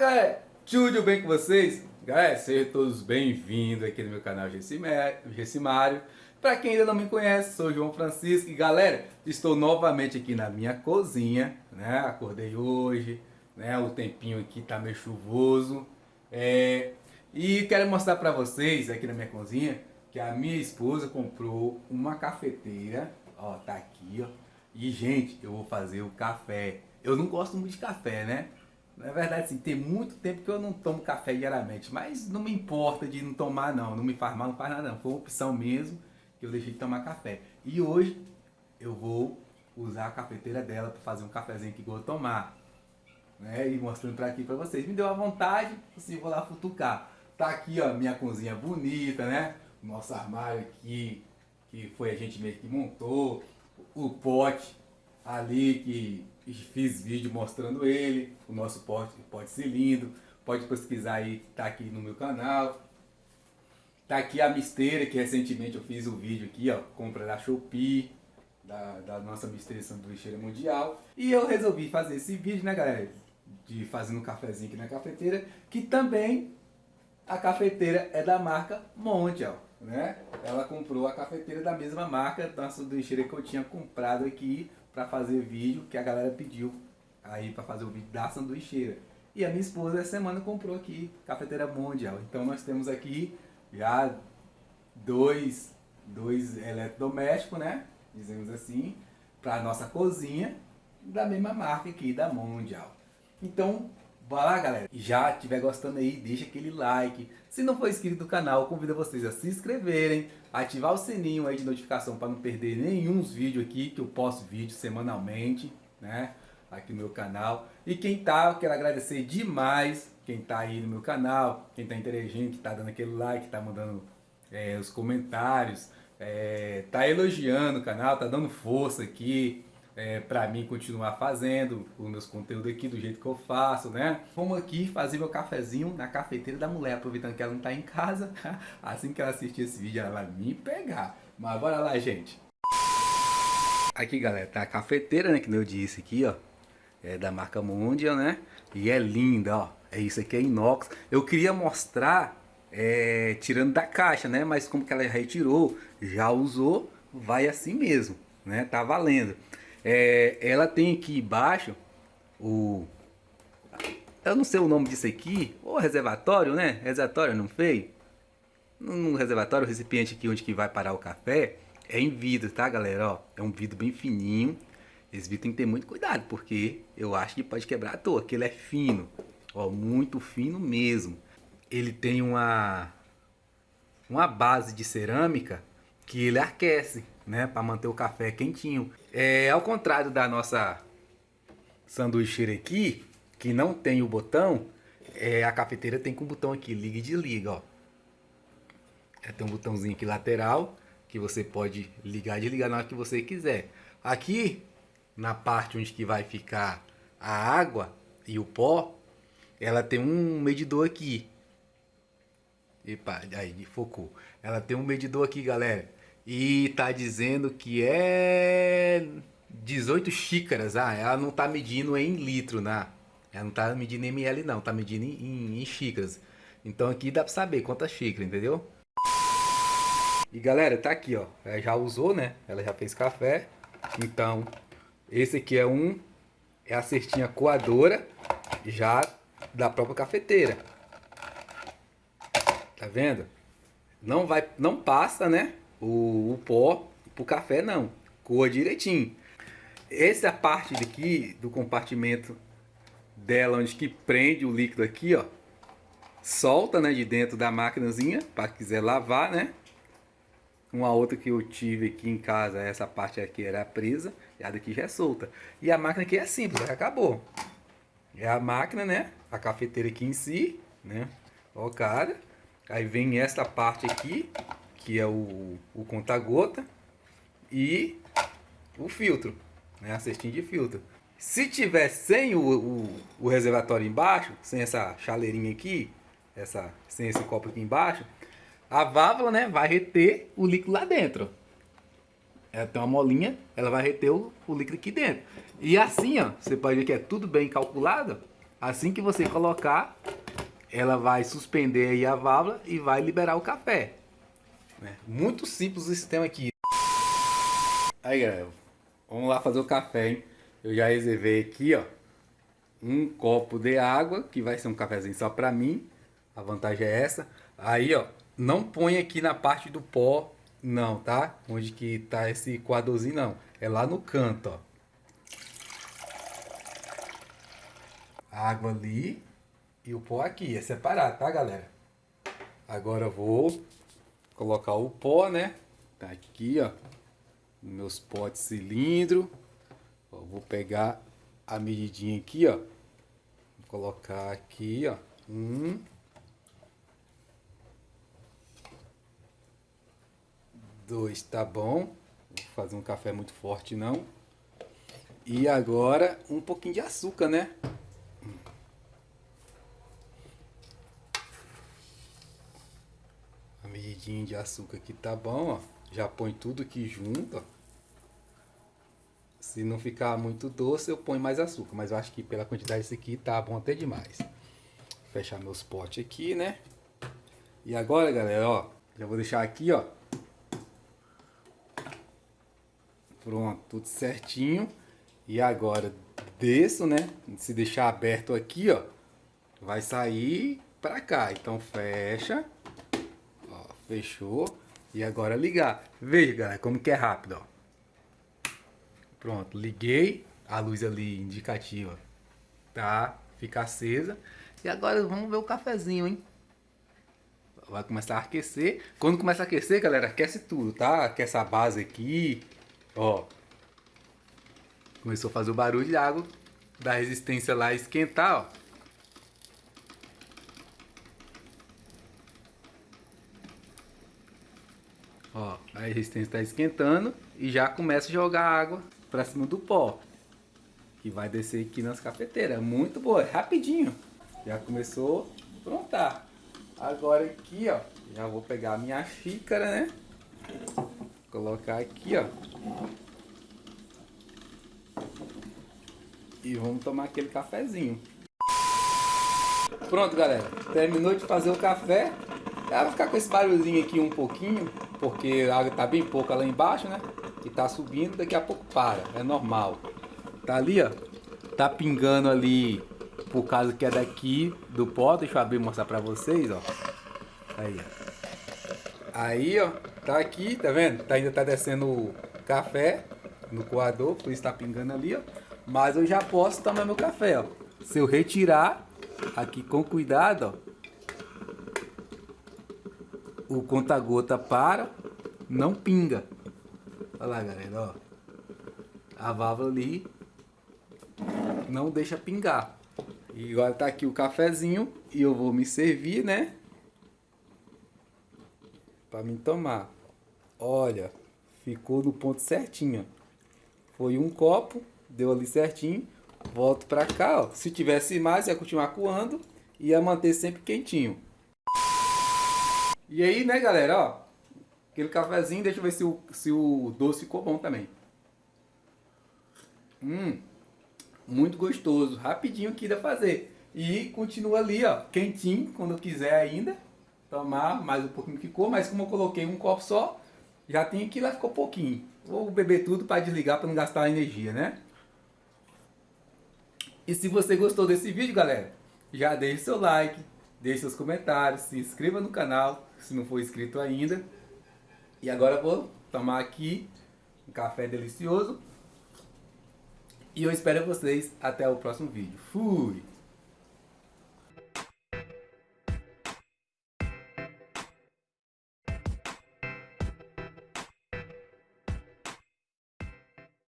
galera, tudo bem com vocês? Galera, sejam todos bem-vindos aqui no meu canal Gessimário. Para quem ainda não me conhece, sou João Francisco e galera, estou novamente aqui na minha cozinha, né? Acordei hoje, né? O tempinho aqui tá meio chuvoso. É... E quero mostrar para vocês aqui na minha cozinha que a minha esposa comprou uma cafeteira, ó, tá aqui, ó. E gente, eu vou fazer o café. Eu não gosto muito de café, né? Na verdade, assim, tem muito tempo que eu não tomo café diariamente, mas não me importa de não tomar não, não me faz mal, não faz nada não. Foi uma opção mesmo que eu deixei de tomar café. E hoje eu vou usar a cafeteira dela para fazer um cafezinho que eu vou tomar. Né? E mostrando para aqui para vocês. Me deu a vontade, assim, vou lá futucar. Tá aqui, ó, minha cozinha bonita, né? Nosso armário aqui, que foi a gente mesmo que montou. O pote ali que fiz vídeo mostrando ele, o nosso pote, pote cilindro, pode pesquisar aí, tá aqui no meu canal. Tá aqui a misteira, que recentemente eu fiz um vídeo aqui, ó, compra da Shopee, da, da nossa misteira sanduicheira mundial. E eu resolvi fazer esse vídeo, né galera, de fazendo um cafezinho aqui na cafeteira, que também a cafeteira é da marca Mondial, né? Ela comprou a cafeteira da mesma marca da sanduicheira que eu tinha comprado aqui para fazer vídeo que a galera pediu aí para fazer o vídeo da sanduicheira. E a minha esposa essa semana comprou aqui cafeteira mundial. Então nós temos aqui já dois, dois eletrodomésticos, né? Dizemos assim, para nossa cozinha da mesma marca aqui da Mundial. Então, vai lá galera. Já estiver gostando aí, deixa aquele like. Se não for inscrito no canal, convido vocês a se inscreverem, ativar o sininho aí de notificação para não perder nenhum vídeo aqui, que eu posto vídeo semanalmente, né? Aqui no meu canal. E quem tá, eu quero agradecer demais quem tá aí no meu canal, quem tá interagindo, que tá dando aquele like, tá mandando é, os comentários, é, tá elogiando o canal, tá dando força aqui, é, para mim continuar fazendo os meus conteúdos aqui do jeito que eu faço, né? Vamos aqui fazer meu cafezinho na cafeteira da mulher, aproveitando que ela não tá em casa. Assim que ela assistir esse vídeo, ela vai me pegar. Mas bora lá, gente. Aqui, galera, tá a cafeteira, né? Que eu disse aqui, ó. É da marca Mundial, né? E é linda, ó. É isso aqui, é inox. Eu queria mostrar é, tirando da caixa, né? Mas como que ela retirou, já usou, vai assim mesmo, né? Tá valendo. É, ela tem aqui embaixo o... Eu não sei o nome disso aqui, o reservatório, né? Reservatório, não fez? No reservatório, o recipiente aqui onde que vai parar o café, é em vidro, tá galera? Ó, é um vidro bem fininho. Esse vidro tem que ter muito cuidado, porque eu acho que pode quebrar à toa, que ele é fino. Ó, muito fino mesmo. Ele tem uma, uma base de cerâmica que ele aquece, né? Para manter o café quentinho. É ao contrário da nossa sanduicheira aqui, que não tem o botão, é, a cafeteira tem com botão aqui, liga e desliga, ó. É, tem um botãozinho aqui lateral, que você pode ligar e desligar na hora que você quiser. Aqui, na parte onde que vai ficar a água e o pó, ela tem um medidor aqui. Epa, aí, focou. Ela tem um medidor aqui, galera. E tá dizendo que é 18 xícaras. Ah, ela não tá medindo em litro, né? Ela não tá medindo em ml não, tá medindo em, em, em xícaras. Então aqui dá pra saber quantas xícaras, entendeu? E galera, tá aqui, ó. Ela já usou, né? Ela já fez café. Então, esse aqui é um... É a cestinha coadora já da própria cafeteira. Tá vendo? Não vai, não passa, né? O, o pó pro café não. Coa direitinho. Essa parte daqui do compartimento dela, onde que prende o líquido aqui, ó. Solta, né, de dentro da máquinazinha, para quiser lavar, né? Uma outra que eu tive aqui em casa, essa parte aqui era presa, e a daqui já é solta. E a máquina aqui é simples, acabou. É a máquina, né? A cafeteira aqui em si, né? Ó, cara. Aí vem essa parte aqui, que é o, o conta-gota. E o filtro, né? A cestinha de filtro. Se tiver sem o, o, o, reservatório embaixo, sem essa chaleirinha aqui, essa, sem esse copo aqui embaixo, a válvula né, vai reter o líquido lá dentro. Ela tem uma molinha, ela vai reter o, o líquido aqui dentro. E assim, ó, você pode ver que é tudo bem calculado. Assim que você colocar, ela vai suspender aí a válvula e vai liberar o café. É muito simples o sistema aqui. Aí, galera, vamos lá fazer o café, hein? Eu já reservei aqui, ó, um copo de água, que vai ser um cafezinho só pra mim. A vantagem é essa. Aí, ó, não põe aqui na parte do pó, não, tá? Onde que tá esse coadorzinho, não. É lá no canto, ó. Água ali e o pó aqui. É separado, tá, galera? Agora eu vou colocar o pó, né? Tá aqui, ó. Meus potes cilindro. Vou pegar a medidinha aqui, ó. Vou colocar aqui, ó. Um. Dois, tá bom. Vou fazer um café muito forte, não. E agora, um pouquinho de açúcar, né? De açúcar aqui tá bom, ó. Já põe tudo aqui junto, ó. Se não ficar muito doce, eu ponho mais açúcar. Mas eu acho que pela quantidade desse aqui tá bom até demais. Fechar meus potes aqui, né? E agora, galera, ó. Já vou deixar aqui, ó. Pronto, tudo certinho. E agora desço, né? Se deixar aberto aqui, ó. Vai sair pra cá. Então fecha. Ó, fechou. E agora ligar. Veja, galera, como que é rápido, ó. Pronto, liguei. A luz ali indicativa tá? Fica acesa. E agora vamos ver o cafezinho, hein? Vai começar a aquecer. Quando começa a aquecer, galera, aquece tudo, tá? Aquece a base aqui. Ó. Começou a fazer o barulho de água da resistência lá esquentar, ó. Ó, a resistência está esquentando e já começa a jogar água para cima do pó. Que vai descer aqui nas cafeteiras. Muito boa, rapidinho. Já começou a prontar. Agora aqui, ó, já vou pegar a minha xícara, né? Colocar aqui, ó. E vamos tomar aquele cafezinho. Pronto, galera. Terminou de fazer o café. Vai ficar com esse barulhinho aqui um pouquinho porque a água está bem pouca lá embaixo, né? E está subindo, daqui a pouco para, é normal. Tá ali, ó, tá pingando ali, por causa que é daqui do pó, deixa eu abrir e mostrar pra vocês, ó. Aí, ó. Aí, ó, tá aqui, tá vendo? Tá, ainda tá descendo o café no coador, por isso tá pingando ali, ó. Mas eu já posso tomar meu café, ó. Se eu retirar aqui com cuidado, ó, o conta-gota para, não pinga. Olha lá, galera, ó. A válvula ali não deixa pingar. E agora tá aqui o cafezinho e eu vou me servir, né? Para me tomar. Olha, ficou no ponto certinho. Foi um copo, deu ali certinho. Volto para cá, ó. Se tivesse mais, ia continuar coando ia manter sempre quentinho. E aí, né, galera, ó. Aquele cafezinho, deixa eu ver se o, se o doce ficou bom também. Hum, muito gostoso. Rapidinho aqui dá fazer. E continua ali, ó, quentinho, quando quiser ainda. Tomar mais um pouquinho que ficou, mas como eu coloquei um copo só, já tem aqui, lá ficou pouquinho. Vou beber tudo para desligar, para não gastar energia, né? E se você gostou desse vídeo, galera, já deixe seu like, deixe seus comentários, se inscreva no canal, se não for inscrito ainda. E agora vou tomar aqui um café delicioso. E eu espero vocês até o próximo vídeo. Fui!